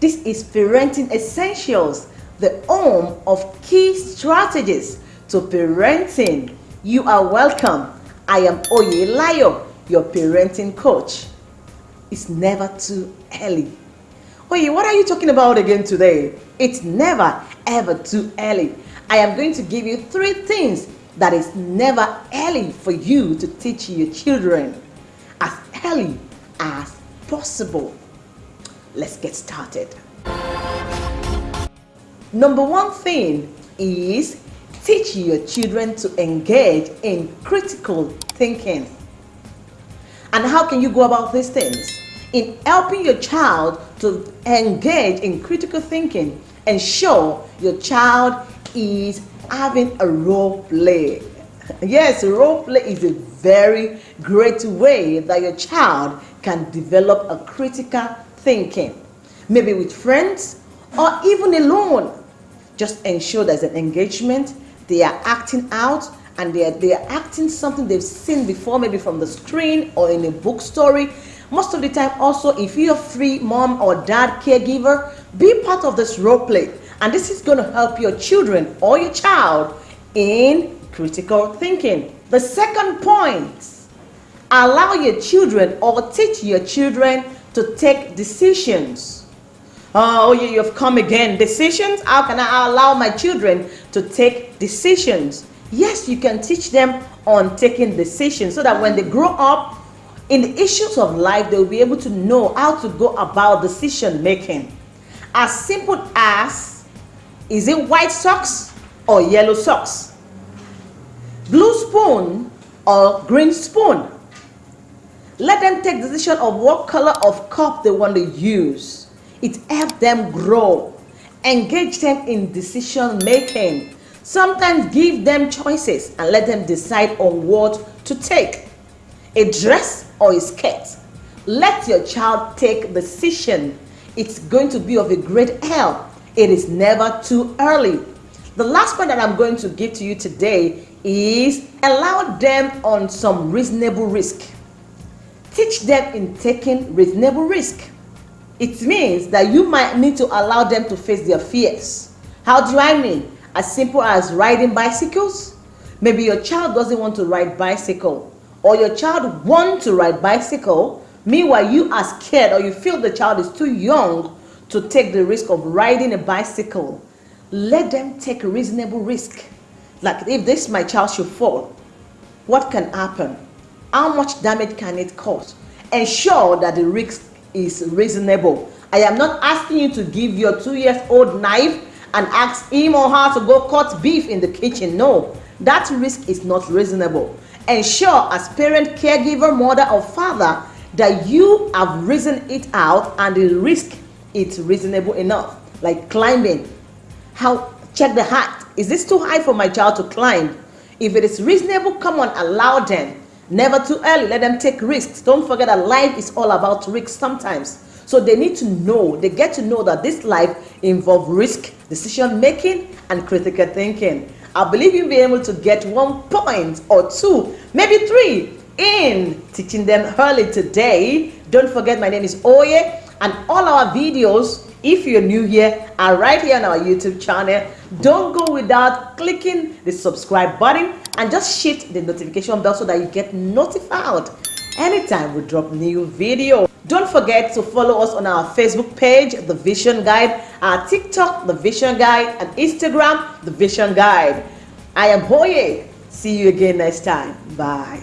This is Parenting Essentials, the home of key strategies to parenting. You are welcome. I am Oye Layo, your parenting coach. It's never too early. Oye, what are you talking about again today? It's never ever too early. I am going to give you three things that is never early for you to teach your children as early as possible. Let's get started. Number one thing is teach your children to engage in critical thinking. And how can you go about these things? In helping your child to engage in critical thinking, ensure your child is having a role play. Yes, role play is a very great way that your child can develop a critical thinking, maybe with friends or even alone. Just ensure there's an engagement, they are acting out and they are, they are acting something they've seen before, maybe from the screen or in a book story. Most of the time also, if you're free mom or dad caregiver, be part of this role play. And this is going to help your children or your child in critical thinking. The second point, allow your children or teach your children to take decisions. Oh, oh you've come again. Decisions? How can I allow my children to take decisions? Yes, you can teach them on taking decisions so that when they grow up in the issues of life, they'll be able to know how to go about decision making. As simple as is it white socks or yellow socks? Blue spoon or green spoon? Let them take decision of what color of cup they want to use. It helps them grow. Engage them in decision making. Sometimes give them choices and let them decide on what to take. A dress or a skirt. Let your child take decision. It's going to be of a great help. It is never too early. The last point that I'm going to give to you today is allow them on some reasonable risk. Teach them in taking reasonable risk. It means that you might need to allow them to face their fears. How do I mean? As simple as riding bicycles. Maybe your child doesn't want to ride bicycle or your child want to ride bicycle. Meanwhile, you are scared or you feel the child is too young to take the risk of riding a bicycle. Let them take a reasonable risk. Like if this my child should fall, what can happen? How much damage can it cause? Ensure that the risk is reasonable. I am not asking you to give your two years old knife and ask him or her to go cut beef in the kitchen. No, that risk is not reasonable. Ensure as parent, caregiver, mother or father that you have reasoned it out and the risk is reasonable enough. Like climbing. How check the height. Is this too high for my child to climb? If it is reasonable, come on, allow them. Never too early. Let them take risks. Don't forget that life is all about risks sometimes. So they need to know, they get to know that this life involves risk, decision making, and critical thinking. I believe you'll be able to get one point or two, maybe three in teaching them early today. Don't forget, my name is Oye, and all our videos, if you're new here, are right here on our YouTube channel. Don't go without clicking the subscribe button and just hit the notification bell so that you get notified anytime we drop new video. Don't forget to follow us on our Facebook page, The Vision Guide, our TikTok, The Vision Guide, and Instagram, The Vision Guide. I am Oye. See you again next time. Bye.